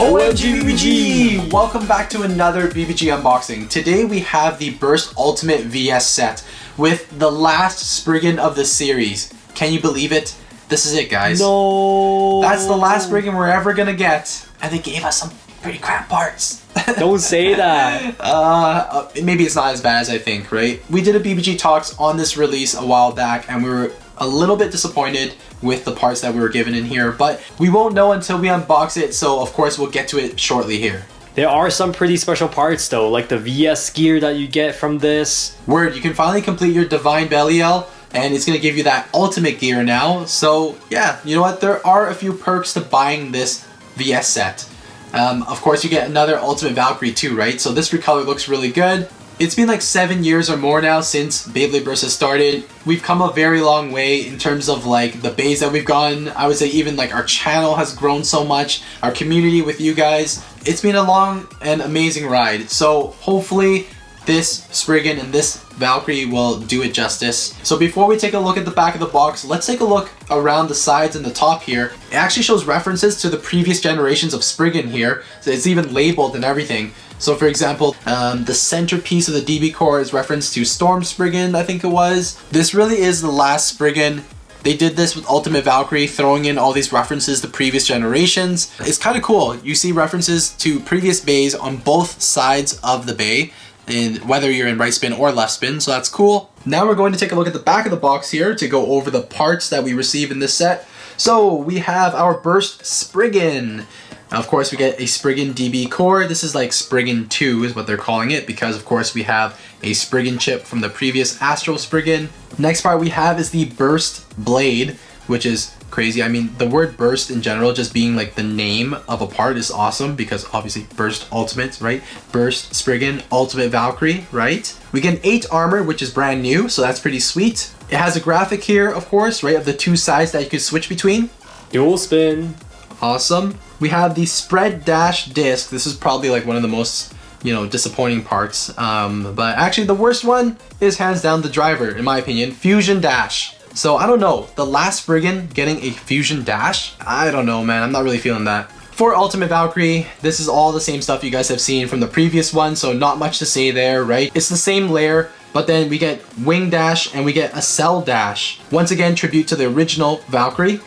OMG BBG! Welcome back to another BBG unboxing. Today we have the Burst Ultimate VS set with the last Spriggan of the series. Can you believe it? This is it guys. No. That's the last Spriggan we're ever gonna get. And they gave us some pretty crap parts. Don't say that. uh, maybe it's not as bad as I think, right? We did a BBG Talks on this release a while back and we were a little bit disappointed with the parts that we were given in here, but we won't know until we unbox it, so of course we'll get to it shortly here. There are some pretty special parts though, like the VS gear that you get from this. Word, you can finally complete your Divine Belial, and it's gonna give you that ultimate gear now. So yeah, you know what? There are a few perks to buying this VS set. Um, of course, you get another Ultimate Valkyrie too, right? So this recolor looks really good. It's been like seven years or more now since Beyblade Burst has started. We've come a very long way in terms of like the bays that we've gotten. I would say even like our channel has grown so much. Our community with you guys. It's been a long and amazing ride. So hopefully this Spriggan and this Valkyrie will do it justice. So before we take a look at the back of the box, let's take a look around the sides and the top here. It actually shows references to the previous generations of Spriggan here. So it's even labeled and everything. So for example, um, the centerpiece of the DB core is referenced to Storm Spriggan, I think it was. This really is the last Spriggan they did this with Ultimate Valkyrie, throwing in all these references to previous generations. It's kind of cool. You see references to previous bays on both sides of the bay in whether you're in right spin or left spin, so that's cool. Now we're going to take a look at the back of the box here to go over the parts that we receive in this set. So we have our Burst Spriggan. Of course, we get a Spriggan DB core. This is like Spriggan 2 is what they're calling it because of course we have a Spriggan chip from the previous Astral Spriggan. Next part we have is the Burst Blade, which is crazy. I mean, the word burst in general, just being like the name of a part is awesome because obviously burst ultimate, right? Burst Spriggan, ultimate Valkyrie, right? We get an 8 armor, which is brand new, so that's pretty sweet. It has a graphic here, of course, right, of the two sides that you can switch between. Dual spin. Awesome. We have the spread dash disc. This is probably like one of the most you know, disappointing parts. Um, but actually the worst one is hands down the driver, in my opinion. Fusion Dash. So I don't know, the last Spriggan getting a Fusion Dash? I don't know man, I'm not really feeling that. For Ultimate Valkyrie, this is all the same stuff you guys have seen from the previous one, so not much to say there, right? It's the same layer, but then we get Wing Dash and we get Accel Dash. Once again, tribute to the original Valkyrie.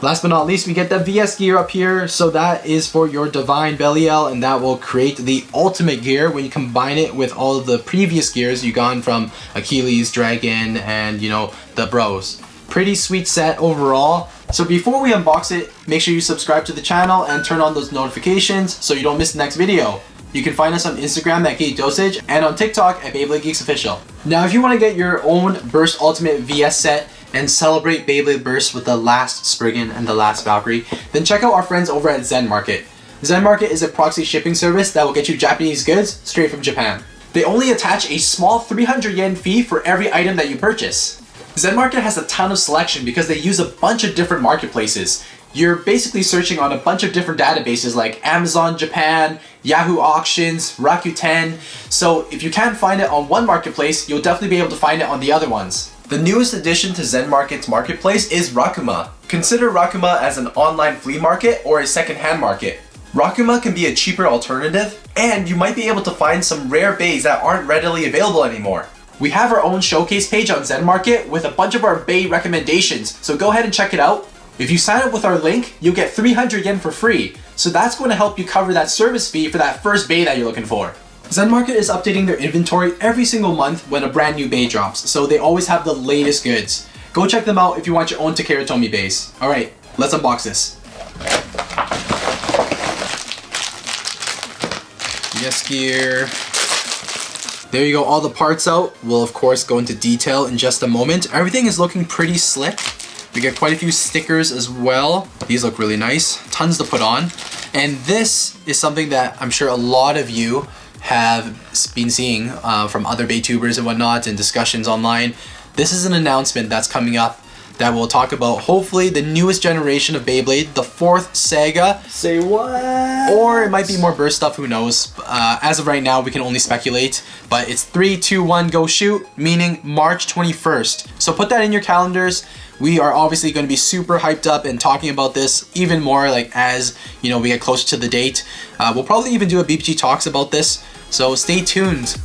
Last but not least, we get the VS gear up here. So that is for your Divine Belial and that will create the ultimate gear when you combine it with all of the previous gears you've gone from Achilles, Dragon, and you know, the bros. Pretty sweet set overall. So before we unbox it, make sure you subscribe to the channel and turn on those notifications so you don't miss the next video. You can find us on Instagram at Geek Dosage and on TikTok at Beyblade Geeks Official. Now if you want to get your own Burst Ultimate VS set, and celebrate Beyblade Burst with the last Spriggan and the last Valkyrie, then check out our friends over at Zen Market. Zen Market is a proxy shipping service that will get you Japanese goods straight from Japan. They only attach a small 300 yen fee for every item that you purchase. Zen Market has a ton of selection because they use a bunch of different marketplaces. You're basically searching on a bunch of different databases like Amazon Japan, Yahoo Auctions, Rakuten. So if you can't find it on one marketplace, you'll definitely be able to find it on the other ones. The newest addition to Zen Market's marketplace is Rakuma. Consider Rakuma as an online flea market or a second-hand market. Rakuma can be a cheaper alternative, and you might be able to find some rare bays that aren't readily available anymore. We have our own showcase page on Zen Market with a bunch of our bay recommendations, so go ahead and check it out. If you sign up with our link, you'll get 300 yen for free, so that's going to help you cover that service fee for that first bay that you're looking for. Zen Market is updating their inventory every single month when a brand new bay drops, so they always have the latest goods. Go check them out if you want your own Takara Tomy bays. Alright, let's unbox this. VS gear. There you go, all the parts out. We'll of course go into detail in just a moment. Everything is looking pretty slick. We get quite a few stickers as well. These look really nice. Tons to put on. And this is something that I'm sure a lot of you have been seeing uh, from other Baytubers and whatnot and discussions online. This is an announcement that's coming up that we'll talk about hopefully the newest generation of Beyblade, the fourth Saga, Say what? or it might be more burst stuff, who knows. Uh, as of right now, we can only speculate, but it's 3, 2, 1, go shoot, meaning March 21st. So put that in your calendars. We are obviously going to be super hyped up and talking about this even more like as, you know, we get closer to the date. Uh, we'll probably even do a BBG Talks about this, so stay tuned.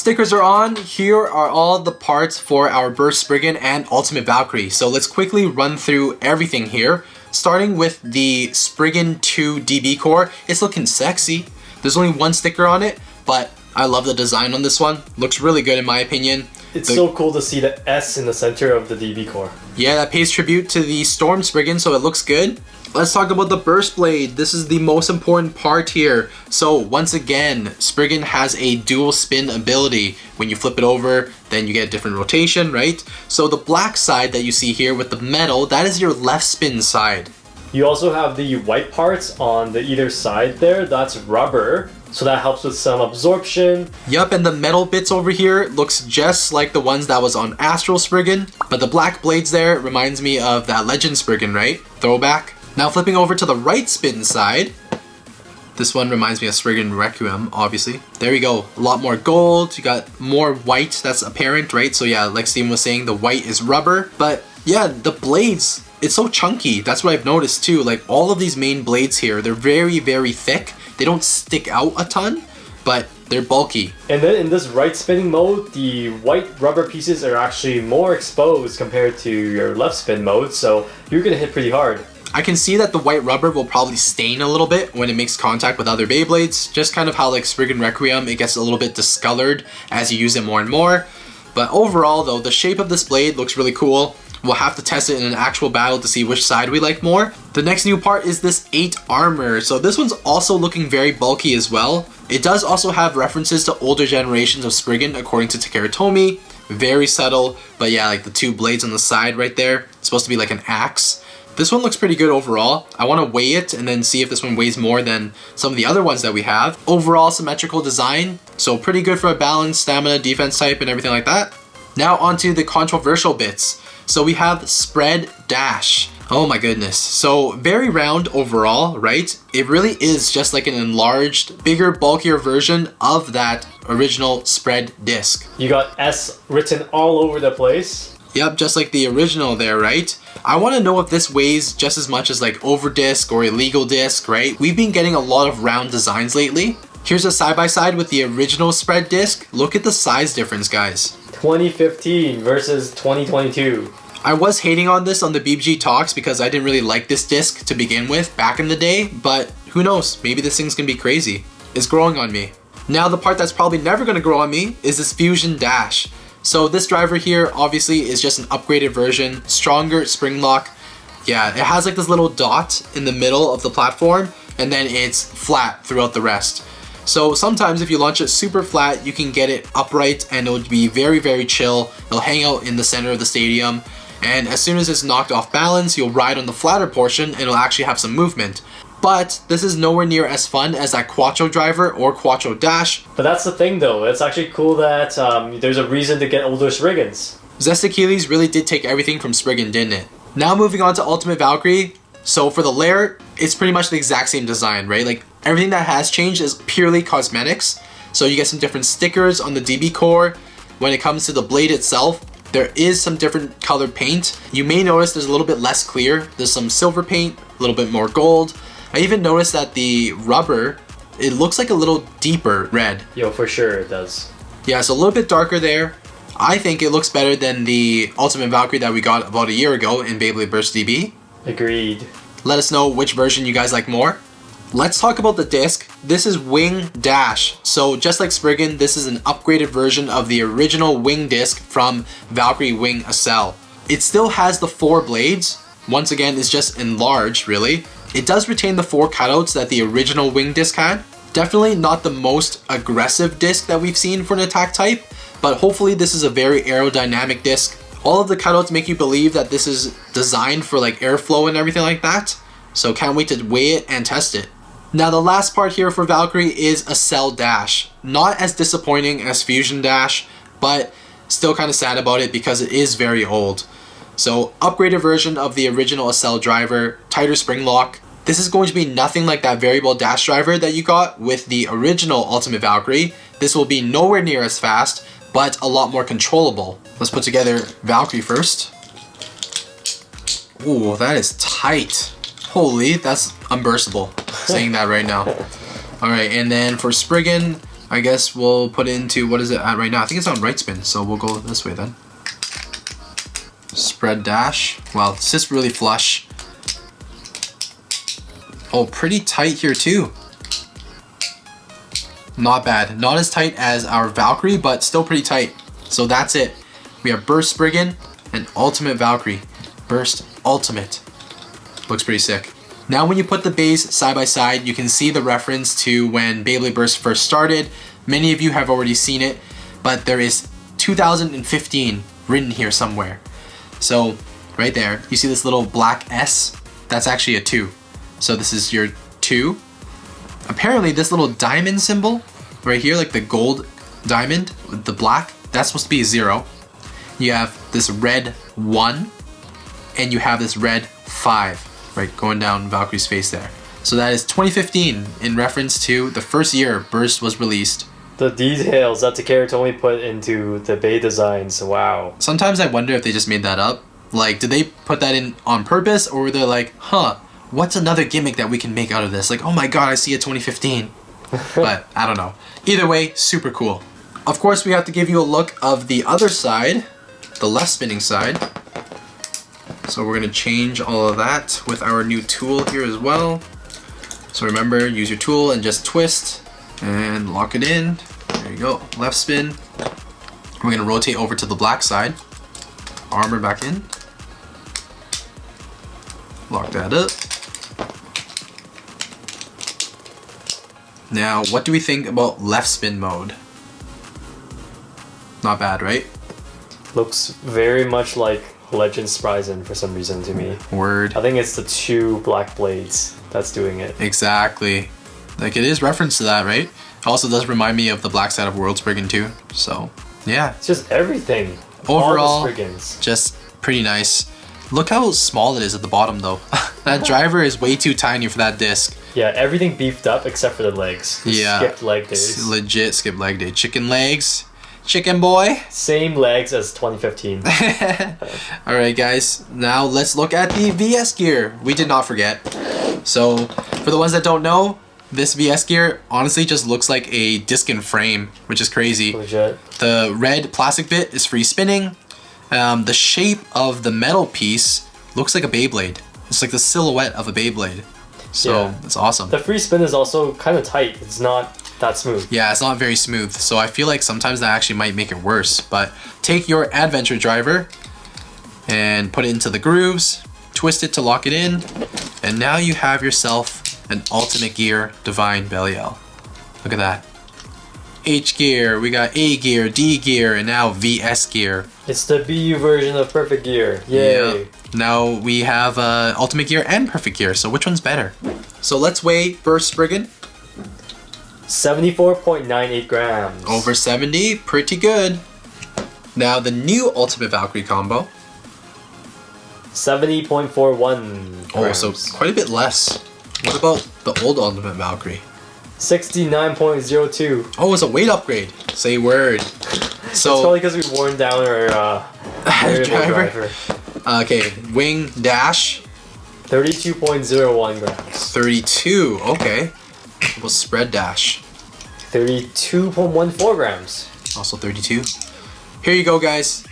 Stickers are on. Here are all the parts for our Burst Spriggan and Ultimate Valkyrie. So let's quickly run through everything here. Starting with the Spriggan 2 DB core. It's looking sexy. There's only one sticker on it, but I love the design on this one. Looks really good in my opinion. It's The- so cool to see the S in the center of the DB core. Yeah, that pays tribute to the Storm Spriggan, so it looks good. Let's talk about the Burst Blade. This is the most important part here. So once again, Spriggan has a dual spin ability. When you flip it over, then you get a different rotation, right? So the black side that you see here with the metal, that is your left spin side. You also have the white parts on the either side there. That's rubber, so that helps with some absorption. Yup, and the metal bits over here looks just like the ones that was on Astral Spriggan, but the black blades there reminds me of that Legend Spriggan, right? Throwback. Now flipping over to the right spin side, this one reminds me of Spriggan Requiem, obviously. There we go, a lot more gold, you got more white that's apparent, right? So yeah, like Steven was saying, the white is rubber, but yeah, the blades, it's so chunky. That's what I've noticed too. Like all of these main blades here, they're very, very thick. They don't stick out a ton, but they're bulky. And then in this right spinning mode, the white rubber pieces are actually more exposed compared to your left spin mode, so you're gonna hit pretty hard. I can see that the white rubber will probably stain a little bit when it makes contact with other Beyblades. Just kind of how like Spriggan Requiem, it gets a little bit discolored as you use it more and more. But overall though, the shape of this blade looks really cool. We'll have to test it in an actual battle to see which side we like more. The next new part is this 8 armor. So this one's also looking very bulky as well. It does also have references to older generations of Spriggan according to Takara Tomy. Very subtle, but yeah, like the two blades on the side right there. It's supposed to be like an axe. This one looks pretty good overall. I want to weigh it and then see if this one weighs more than some of the other ones that we have. Overall symmetrical design, so pretty good for a balanced stamina, defense type, and everything like that. Now onto the controversial bits. So we have spread dash. Oh my goodness. So very round overall, right? It really is just like an enlarged, bigger, bulkier version of that original spread disc. You got S written all over the place. Yep, just like the original there, right? I want to know if this weighs just as much as like Overdisc or Illegal Disc, right? We've been getting a lot of round designs lately. Here's a side-by-side with the original spread disc. Look at the size difference, guys. 2015 versus 2022. I was hating on this on the BBG Talks because I didn't really like this disc to begin with back in the day, but who knows, maybe this thing's gonna be crazy. It's growing on me. Now the part that's probably never gonna grow on me is this Fusion Dash. So this driver here obviously is just an upgraded version, stronger spring lock. Yeah, it has like this little dot in the middle of the platform and then it's flat throughout the rest. So sometimes if you launch it super flat, you can get it upright and it'll be very, very chill. It'll hang out in the center of the stadium. And as soon as it's knocked off balance, you'll ride on the flatter portion and it'll actually have some movement. But this is nowhere near as fun as that Quattro driver or Quattro Dash. But that's the thing though, it's actually cool that um, there's a reason to get older Spriggans. Zest Achilles really did take everything from Spriggan, didn't it? Now moving on to Ultimate Valkyrie. So for the layer, it's pretty much the exact same design, right? Like everything that has changed is purely cosmetics. So you get some different stickers on the DB core. When it comes to the blade itself, there is some different colored paint. You may notice there's a little bit less clear. There's some silver paint, a little bit more gold. I even noticed that the rubber, it looks like a little deeper red. Yo, for sure it does. Yeah, it's a little bit darker there. I think it looks better than the Ultimate Valkyrie that we got about a year ago in Beyblade Burst DB. Agreed. Let us know which version you guys like more. Let's talk about the disc. This is Wing Dash. So just like Spriggan, this is an upgraded version of the original Wing disc from Valkyrie Wing Accel. It still has the four blades. Once again, it's just enlarged, really. It does retain the four cutouts that the original Wing disc had. Definitely not the most aggressive disc that we've seen for an attack type, but hopefully this is a very aerodynamic disc. All of the cutouts make you believe that this is designed for like airflow and everything like that. So can't wait to weigh it and test it. Now the last part here for Valkyrie is Accel Dash. Not as disappointing as Fusion Dash, but still kind of sad about it because it is very old. So upgraded version of the original Accel driver, tighter spring lock. This is going to be nothing like that variable dash driver that you got with the original Ultimate Valkyrie. This will be nowhere near as fast, but a lot more controllable. Let's put together Valkyrie first. Ooh, that is tight. Holy, that's unburstable. Saying that right now. Alright, and then for Spriggan, I guess we'll put into, what is it at right now? I think it's on right spin, so we'll go this way then. Spread dash. Wow, it's just really flush. Oh, pretty tight here too. Not bad. Not as tight as our Valkyrie, but still pretty tight. So that's it. We have Burst Spriggan and Ultimate Valkyrie. Burst Ultimate. Looks pretty sick. Now when you put the bays side by side, you can see the reference to when Beyblade Burst first started. Many of you have already seen it, but there is 2015 written here somewhere. So right there, you see this little black S? That's actually a 2. So this is your 2. Apparently this little diamond symbol right here, like the gold diamond with the black, that's supposed to be a 0. You have this red 1, and you have this red 5, right, going down Valkyrie's face there. So that is 2015 in reference to the first year Burst was released. The details that Takara Tomy put into the Bay designs, wow. Sometimes I wonder if they just made that up. Like, did they put that in on purpose, or were they like, huh, what's another gimmick that we can make out of this? Like, oh my god, I see a 2015. but I don't know. Either way, super cool. Of course, we have to give you a look of the other side, the left spinning side. So we're gonna change all of that with our new tool here as well. So remember, use your tool and just twist and lock it in. There you go, left spin. We're gonna rotate over to the black side. Armor back in. Lock that up. Now, what do we think about left spin mode? Not bad, right? Looks very much like Legend Spryzen for some reason to me. Word. I think it's the two black blades that's doing it. Exactly. Like it is reference to that, right? Also does remind me of the Black Side of World Spriggan too. So, yeah. It's just everything. Overall, All the Spriggans. just pretty nice. Look how small it is at the bottom though. that driver is way too tiny for that disc. Yeah, everything beefed up except for the legs. Yeah. Skipped leg days. legit skip leg day. Chicken legs. Chicken boy. Same legs as 2015. Alright guys, now let's look at the VS gear. We did not forget. So, for the ones that don't know, this VS gear honestly just looks like a disc and frame, which is crazy. Legit. The red plastic bit is free spinning. Um, the shape of the metal piece looks like a Beyblade. It's like the silhouette of a Beyblade. So, Yeah. it's awesome. The free spin is also kind of tight. It's not that smooth. Yeah, it's not very smooth, so I feel like sometimes that actually might make it worse. But take your adventure driver and put it into the grooves, twist it to lock it in, and now you have yourself an Ultimate Gear Divine Belial. Look at that. H gear, we got A gear, D gear, and now VS gear. It's the BU version of Perfect Gear. Yay. Yeah. Now we have uh, Ultimate Gear and Perfect Gear, so which one's better? So let's weigh Burst Spriggan. 74.98 grams. Over 70, pretty good. Now the new Ultimate Valkyrie combo. 70.41 Oh, so quite a bit less. What about the old Ultimate Valkyrie? 69.02. Oh, it's a weight upgrade. Say word. So It's probably because we've worn down our uh, Driver. driver. okay, wing dash 32.01 grams. 32. Okay. Well, spread dash 32.14 grams. also 32. Here you go, guys.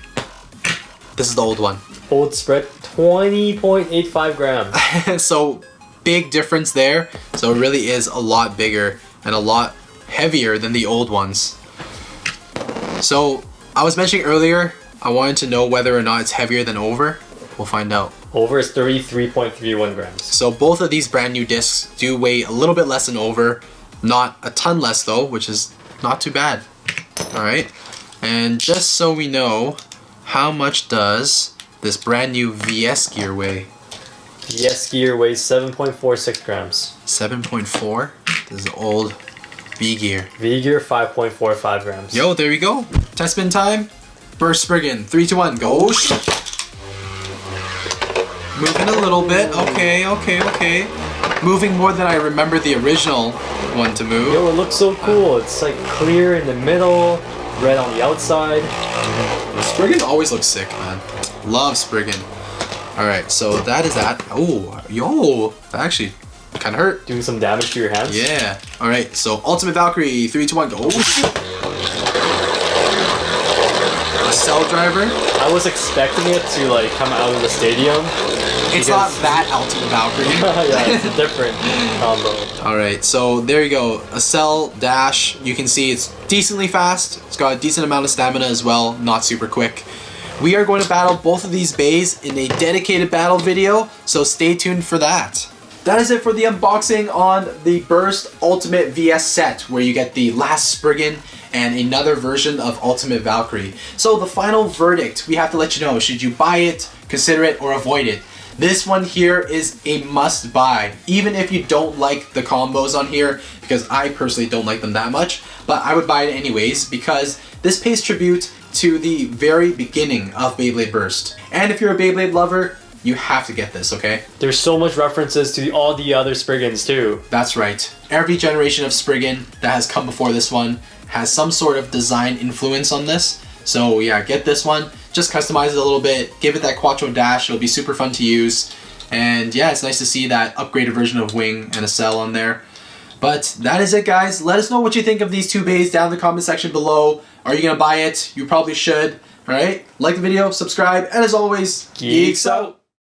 This is the old one. Old spread 20.85 grams. so big difference there. So it really is a lot bigger and a lot heavier than the old ones. So I was mentioning earlier, I wanted to know whether or not it's heavier than over. We'll find out. Over is 33.31 grams. So both of these brand new discs do weigh a little bit less than over, not a ton less though, which is not too bad. All right. And just so we know how much does this brand new VS gear weigh? VS gear weighs 7.46 grams. 7.4. This is the old V gear. V gear 5.45 grams. Yo, there we go. Test spin time. Burst Spriggan. Three, two, one, go. Moving a little bit. Okay, okay, okay. Moving more than I remember the original one to move. Yo, it looks so uh, cool. It's like clear in the middle, red on the outside. Spriggan always looks sick, man. Love Spriggan. Alright, so that is that. Oh, yo, that actually kind of hurt. Doing some damage to your hands. Yeah. Alright, so Ultimate Valkyrie, 3, 2, 1, go. Oh, cell driver. I was expecting it to like come out of the stadium. It's not that Ultimate Valkyrie. yeah, it's a different combo. Alright, so there you go. Accel dash. You can see it's decently fast. It's got a decent amount of stamina as well, not super quick. We are going to battle both of these bays in a dedicated battle video, so stay tuned for that. That is it for the unboxing on the Burst Ultimate VS set, where you get the last Spriggan and another version of Ultimate Valkyrie. So the final verdict, we have to let you know, should you buy it, consider it, or avoid it? This one here is a must buy, even if you don't like the combos on here, because I personally don't like them that much, but I would buy it anyways because this pays tribute to the very beginning of Beyblade Burst. And if you're a Beyblade lover, you have to get this, okay? There's so much references to all the other Spriggans too. That's right. Every generation of Spriggan that has come before this one has some sort of design influence on this. So yeah, get this one. Just customize it a little bit. Give it that Quattro Dash. It'll be super fun to use. And yeah, it's nice to see that upgraded version of Wing and Accel on there. But that is it, guys. Let us know what you think of these two bays down in the comment section below. Are you gonna buy it? You probably should. All right. Like the video, subscribe, and as always, Geeks out.